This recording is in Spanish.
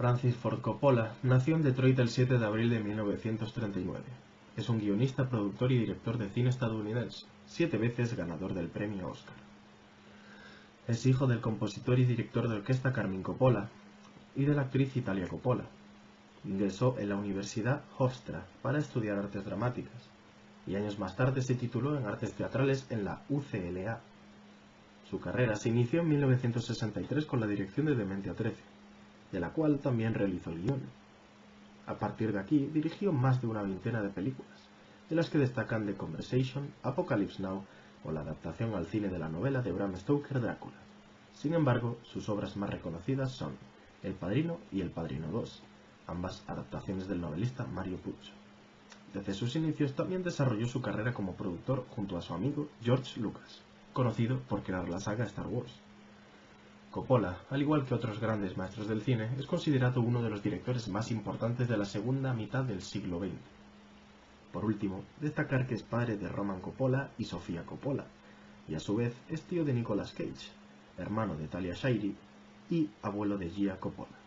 Francis Ford Coppola nació en Detroit el 7 de abril de 1939. Es un guionista, productor y director de cine estadounidense, siete veces ganador del premio Oscar. Es hijo del compositor y director de orquesta Carmine Coppola y de la actriz Italia Coppola. Ingresó en la Universidad Hofstra para estudiar artes dramáticas y años más tarde se tituló en artes teatrales en la UCLA. Su carrera se inició en 1963 con la dirección de Dementia 13 de la cual también realizó el guion. A partir de aquí dirigió más de una veintena de películas, de las que destacan The Conversation, Apocalypse Now o la adaptación al cine de la novela de Bram Stoker Drácula. Sin embargo, sus obras más reconocidas son El Padrino y El Padrino 2, ambas adaptaciones del novelista Mario Puzo. Desde sus inicios también desarrolló su carrera como productor junto a su amigo George Lucas, conocido por crear la saga Star Wars. Coppola, al igual que otros grandes maestros del cine, es considerado uno de los directores más importantes de la segunda mitad del siglo XX. Por último, destacar que es padre de Roman Coppola y Sofía Coppola, y a su vez es tío de Nicolas Cage, hermano de Talia Shire y abuelo de Gia Coppola.